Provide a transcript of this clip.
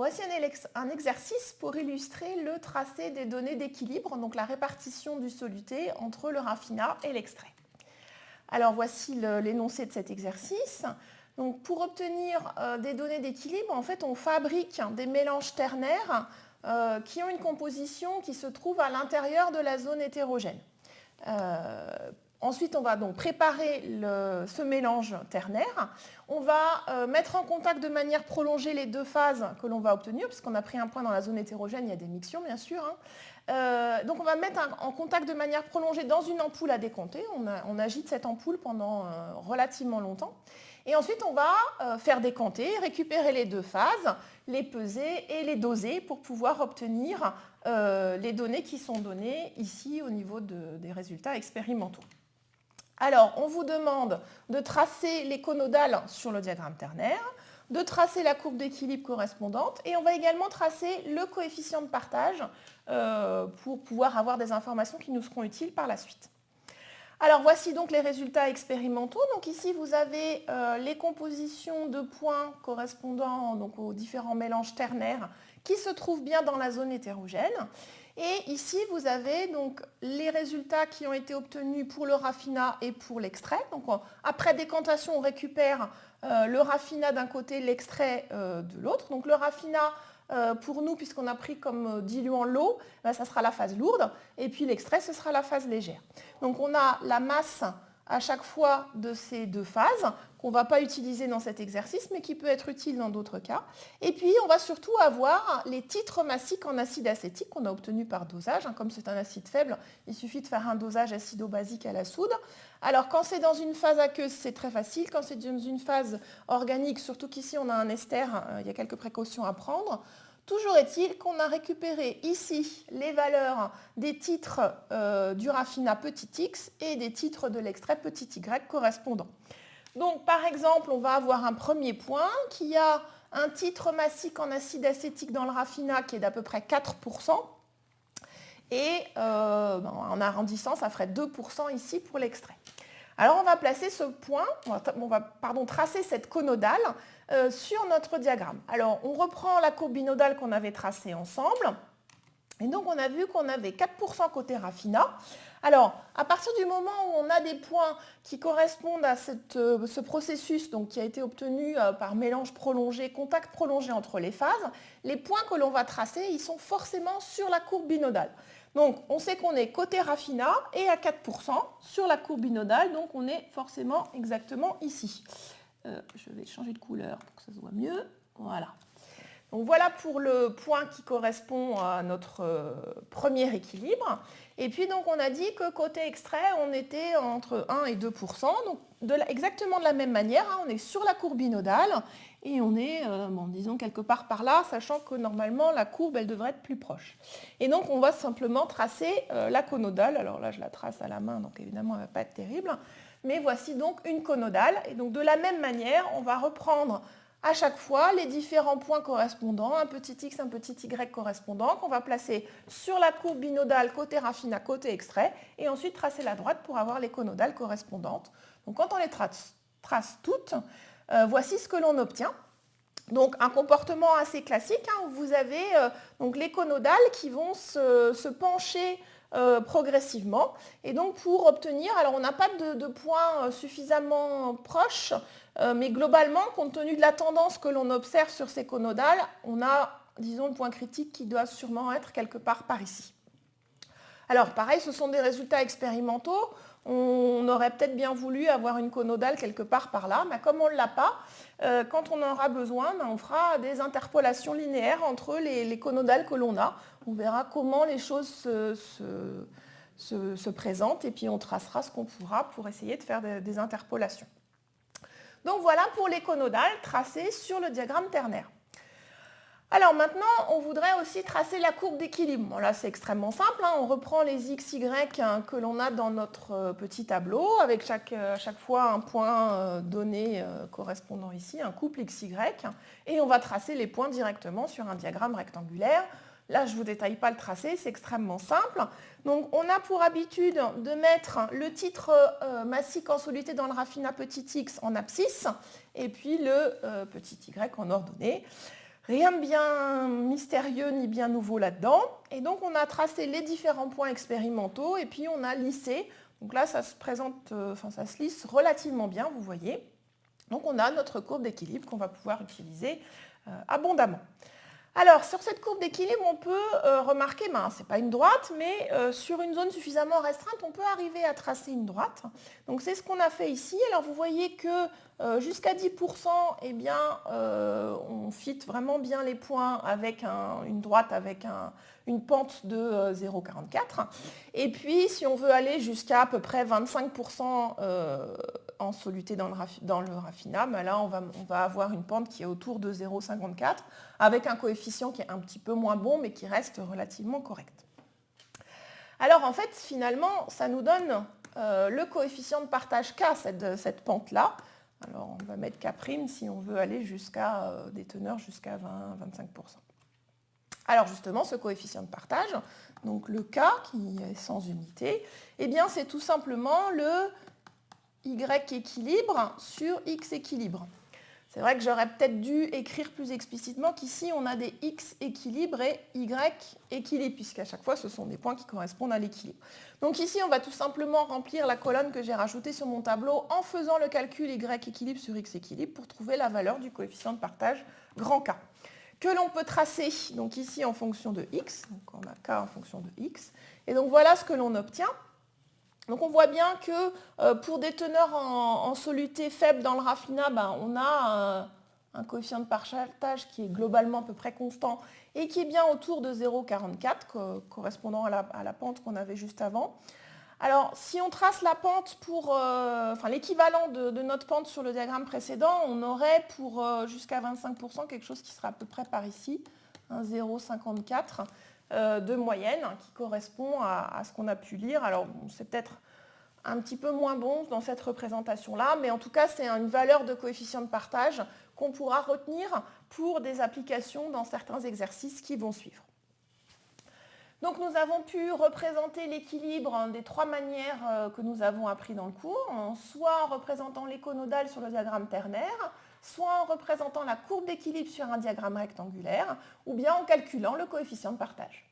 Voici un, exercice pour illustrer le tracé des données d'équilibre, donc la répartition du soluté entre le raffinat et l'extrait. Alors voici l'énoncé de cet exercice. Donc, pour obtenir euh, des données d'équilibre, en fait, on fabrique des mélanges ternaires euh, qui ont une composition qui se trouve à l'intérieur de la zone hétérogène. Ensuite, on va donc préparer ce mélange ternaire. On va euh, mettre en contact de manière prolongée les deux phases que l'on va obtenir, puisqu'on a pris un point dans la zone hétérogène, il y a des mixions bien sûr. Hein. Euh, donc on va mettre en contact de manière prolongée dans une ampoule à décompter. On, agite cette ampoule pendant euh, relativement longtemps. Et ensuite, on va faire décanter, récupérer les deux phases, les peser et les doser pour pouvoir obtenir les données qui sont données ici au niveau des résultats expérimentaux. Alors, on vous demande de tracer les conodales sur le diagramme ternaire, de tracer la courbe d'équilibre correspondante et on va également tracer le coefficient de partage euh, pour pouvoir avoir des informations qui nous seront utiles par la suite. Alors voici donc les résultats expérimentaux. Donc ici vous avez euh, les compositions de points correspondant aux différents mélanges ternaires qui se trouvent bien dans la zone hétérogène. Et ici, vous avez donc les résultats qui ont été obtenus pour le raffinat et pour l'extrait. Après décantation, on récupère euh, le raffinat d'un côté, l'extrait euh, de l'autre. Donc le raffinat, euh, pour nous, puisqu'on a pris comme diluant l'eau, ben, ça sera la phase lourde. Et puis l'extrait, ce sera la phase légère. Donc on a la masse à chaque fois de ces deux phases qu'on ne va pas utiliser dans cet exercice, mais qui peut être utile dans d'autres cas. Et puis, on va surtout avoir les titres massiques en acide acétique qu'on a obtenus par dosage. Hein. Comme c'est un acide faible, il suffit de faire un dosage acido-basique à la soude. Alors, quand c'est dans une phase aqueuse, c'est très facile. Quand c'est dans une phase organique, surtout qu'ici, on a un ester, euh, il y a quelques précautions à prendre. Toujours est-il qu'on a récupéré ici les valeurs des titres euh, du raffinat petit x et des titres de l'extrait petit y correspondants. Donc par exemple, on va avoir un premier point qui a un titre massique en acide acétique dans le raffinat qui est d'à peu près 4%. Et euh, en arrondissant, ça ferait 2% ici pour l'extrait. Alors on va placer ce point, on va, tracer cette conodale euh, sur notre diagramme. Alors on reprend la courbe binodale qu'on avait tracée ensemble. Et donc on a vu qu'on avait 4% côté raffinat. Alors, à partir du moment où on a des points qui correspondent à euh, ce processus qui a été obtenu euh, par mélange prolongé, contact prolongé entre les phases, les points que l'on va tracer, ils sont forcément sur la courbe binodale. Donc, on sait qu'on est côté raffinat et à 4% sur la courbe binodale, donc on est forcément exactement ici. Euh, je vais changer de couleur pour que ça se voit mieux. Voilà. Donc voilà pour le point qui correspond à notre euh, premier équilibre. Et puis donc on a dit que côté extrait, on était entre 1 et 2% donc exactement de la même manière, hein. on est sur la courbe binodale et on est, euh, bon, disons, quelque part par là, sachant que normalement la courbe, elle devrait être plus proche. Et donc on va simplement tracer euh, la conodale. Alors là, je la trace à la main, donc évidemment, elle ne va pas être terrible. Mais voici donc une conodale. Et donc de la même manière, on va reprendre à chaque fois les différents points correspondants, un petit x, un petit y correspondant, qu'on va placer sur la courbe binodale côté raffinat, côté extrait, et ensuite tracer la droite pour avoir les conodales correspondantes. Donc quand on les trace, toutes, euh, voici ce que l'on obtient. Donc un comportement assez classique, hein, où vous avez euh, les conodales qui vont se pencher euh, progressivement. Et donc pour obtenir, alors on n'a pas de, points euh, suffisamment proches, mais globalement, compte tenu de la tendance que l'on observe sur ces conodales, on a, disons, le point critique qui doit sûrement être quelque part par ici. Alors pareil, ce sont des résultats expérimentaux. On aurait peut-être bien voulu avoir une conodale quelque part par là, mais comme on ne l'a pas, quand on en aura besoin, ben, on fera des interpolations linéaires entre les, les conodales que l'on a on verra comment les choses se, présentent et puis on tracera ce qu'on pourra pour essayer de faire des, interpolations. Donc voilà pour les conodales tracées sur le diagramme ternaire. Alors maintenant, on voudrait aussi tracer la courbe d'équilibre. là, c'est extrêmement simple. Hein. On reprend les x, y hein, que l'on a dans notre euh, petit tableau, avec chaque, euh, chaque fois un point euh, donné correspondant ici, un couple x, y. Et on va tracer les points directement sur un diagramme rectangulaire Là, je ne vous détaille pas le tracé, c'est extrêmement simple. Donc, on a pour habitude de mettre le titre euh, massique en soluté dans le raffinat petit x en abscisse et puis le petit y en ordonnée. Rien de bien mystérieux ni bien nouveau là-dedans. Et donc on a tracé les différents points expérimentaux et puis on a lissé. Donc là ça se présente, euh, enfin ça se lisse relativement bien, vous voyez. Donc on a notre courbe d'équilibre qu'on va pouvoir utiliser euh, abondamment. Alors, sur cette courbe d'équilibre, on peut euh, remarquer, ben, ce n'est pas une droite, mais euh, sur une zone suffisamment restreinte, on peut arriver à tracer une droite. Donc, c'est ce qu'on a fait ici. Alors, vous voyez que euh, jusqu'à 10%, eh bien, on fit vraiment bien les points avec une droite avec une pente de 0,44. Et puis, si on veut aller jusqu'à à peu près 25% en soluté dans le, dans raffinat, ben là, on va, on va avoir une pente qui est autour de 0,54 avec un coefficient qui est un petit peu moins bon, mais qui reste relativement correct. Alors en fait, finalement, ça nous donne euh, le coefficient de partage K, cette, pente-là. Alors on va mettre K' si on veut aller jusqu'à euh, des teneurs jusqu'à 20-25%. Alors justement, ce coefficient de partage, donc le K qui est sans unité, eh bien c'est tout simplement le Y équilibre sur X équilibre. C'est vrai que j'aurais peut-être dû écrire plus explicitement qu'ici, on a des x équilibres et y équilibre, puisqu'à chaque fois, ce sont des points qui correspondent à l'équilibre. Donc ici, on va tout simplement remplir la colonne que j'ai rajoutée sur mon tableau en faisant le calcul y équilibre sur x équilibre pour trouver la valeur du coefficient de partage grand K que l'on peut tracer donc ici en fonction de x, donc on a k en fonction de x, et donc voilà ce que l'on obtient. Donc on voit bien que euh, pour des teneurs en, soluté faible dans le raffinat, ben, on a un, coefficient de partage qui est globalement à peu près constant et qui est bien autour de 0,44, correspondant à la, pente qu'on avait juste avant. Alors, si on trace la pente pour, euh, l'équivalent de, notre pente sur le diagramme précédent, on aurait pour euh, jusqu'à 25% quelque chose qui sera à peu près par ici, un 0,54. Euh, de moyenne qui correspond à, ce qu'on a pu lire. Alors c'est peut-être un petit peu moins bon dans cette représentation-là, mais en tout cas c'est une valeur de coefficient de partage qu'on pourra retenir pour des applications dans certains exercices qui vont suivre. Donc nous avons pu représenter l'équilibre des trois manières euh, que nous avons appris dans le cours, soit en représentant l'éconodal sur le diagramme ternaire, soit en représentant la courbe d'équilibre sur un diagramme rectangulaire, ou bien en calculant le coefficient de partage.